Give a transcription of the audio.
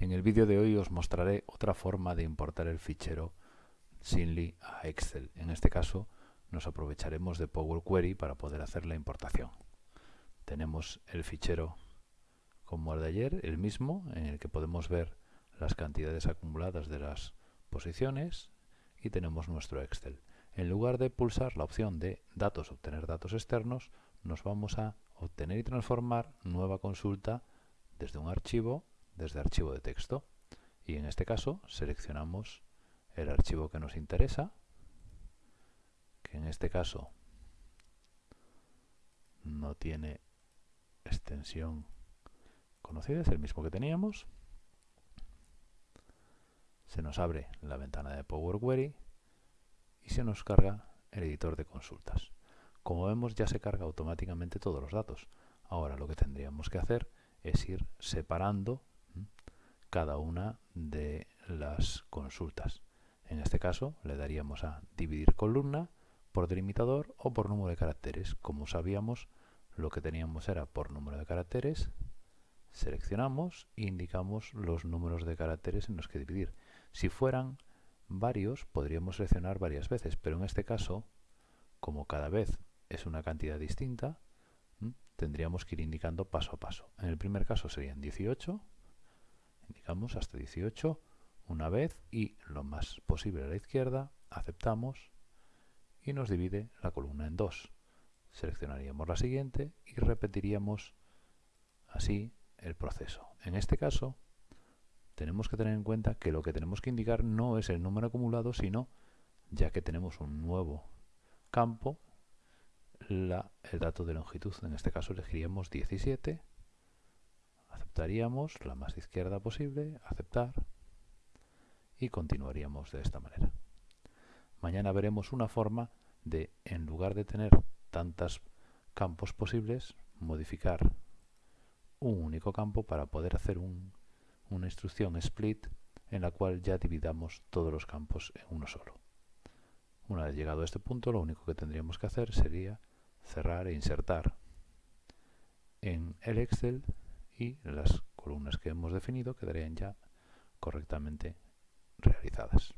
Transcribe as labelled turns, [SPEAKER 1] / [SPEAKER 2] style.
[SPEAKER 1] En el vídeo de hoy os mostraré otra forma de importar el fichero Sinly a Excel. En este caso nos aprovecharemos de Power Query para poder hacer la importación. Tenemos el fichero como el de ayer, el mismo, en el que podemos ver las cantidades acumuladas de las posiciones y tenemos nuestro Excel. En lugar de pulsar la opción de datos, obtener datos externos, nos vamos a obtener y transformar nueva consulta desde un archivo, desde archivo de texto. Y en este caso seleccionamos el archivo que nos interesa, que en este caso no tiene extensión conocida, es el mismo que teníamos. Se nos abre la ventana de Power Query y se nos carga el editor de consultas. Como vemos ya se carga automáticamente todos los datos. Ahora lo que tendríamos que hacer es ir separando cada una de las consultas. En este caso le daríamos a dividir columna por delimitador o por número de caracteres. Como sabíamos, lo que teníamos era por número de caracteres. Seleccionamos e indicamos los números de caracteres en los que dividir. Si fueran varios, podríamos seleccionar varias veces, pero en este caso, como cada vez es una cantidad distinta, tendríamos que ir indicando paso a paso. En el primer caso serían 18, indicamos hasta 18 una vez y lo más posible a la izquierda, aceptamos y nos divide la columna en dos. Seleccionaríamos la siguiente y repetiríamos así el proceso. En este caso, tenemos que tener en cuenta que lo que tenemos que indicar no es el número acumulado, sino, ya que tenemos un nuevo campo, el dato de longitud. En este caso elegiríamos 17, aceptaríamos la más izquierda posible, aceptar, y continuaríamos de esta manera. Mañana veremos una forma de, en lugar de tener tantos campos posibles, modificar un único campo para poder hacer una instrucción split en la cual ya dividamos todos los campos en uno solo. Una vez llegado a este punto, lo único que tendríamos que hacer sería cerrar e insertar en el Excel y las columnas que hemos definido quedarían ya correctamente realizadas.